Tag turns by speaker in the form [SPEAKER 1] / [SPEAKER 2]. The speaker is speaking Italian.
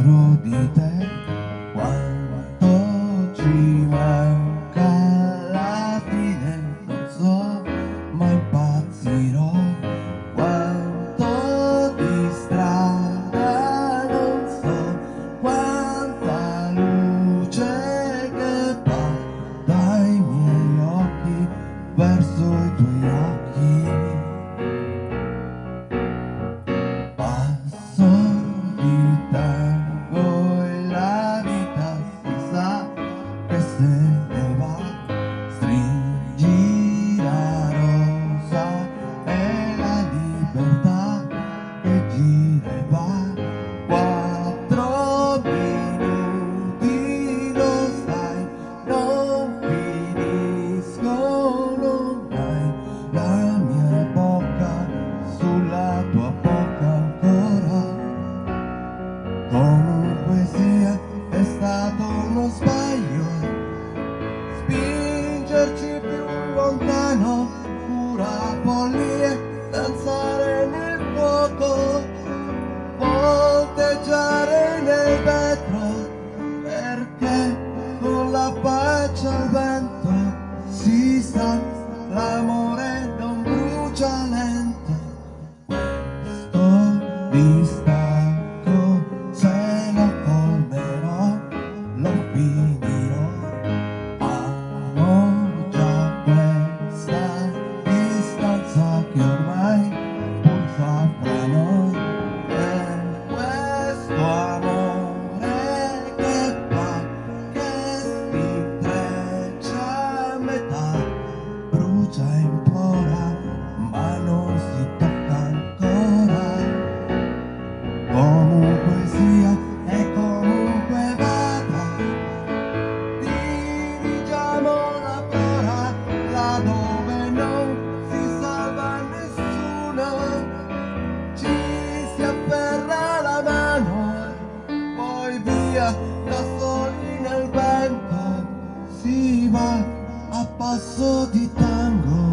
[SPEAKER 1] Afrodita 我留 via da soli nel vento si va a passo di tempo